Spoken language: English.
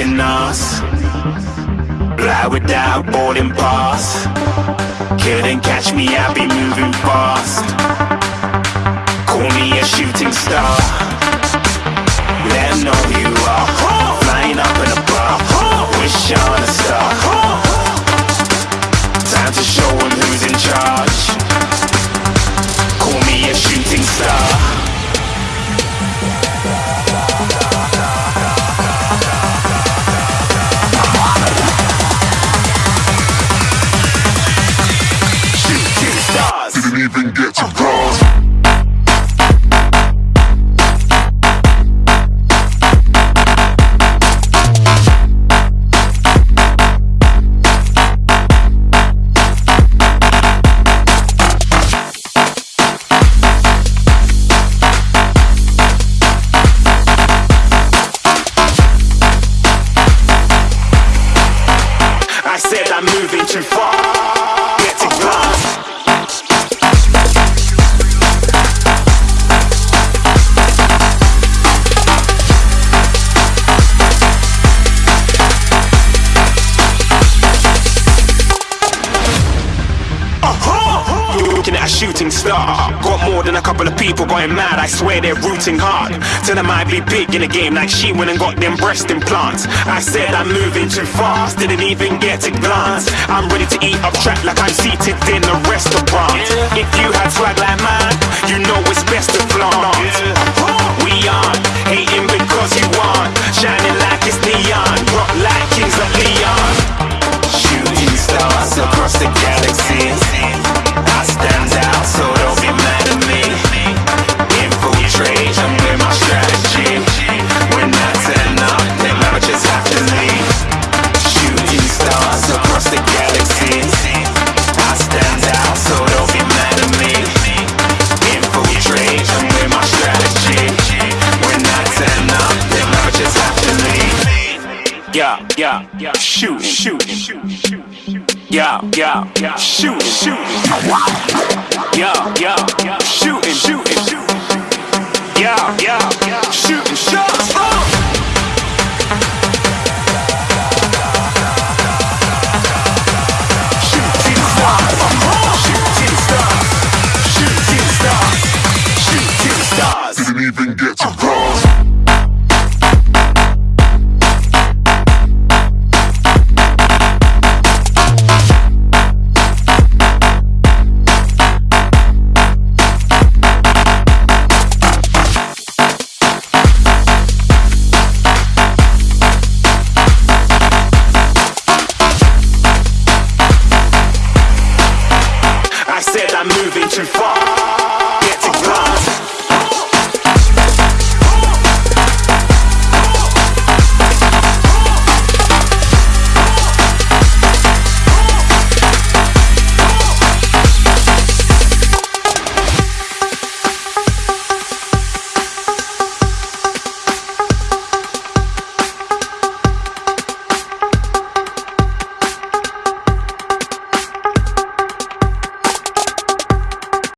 stopping us. Fly without boarding pass. Couldn't catch me, I be moving fast. Call me a shooting star. Let know you are. I said I'm moving too far. Shooting star. Got more than a couple of people going mad. I swear they're rooting hard. Tell them I be big in the game like she went and got them breast implants. I said I'm moving too fast, didn't even get a glance. I'm ready to eat up track like I'm seated in a restaurant. If you had swag like mine, you know it's best to flaunt. Yeah, yeah, yeah. Shooting, shooting, shooting. Yeah, yeah, yeah. Shooting, shooting. Yeah, yeah, yeah. Shooting, shooting, moving too far.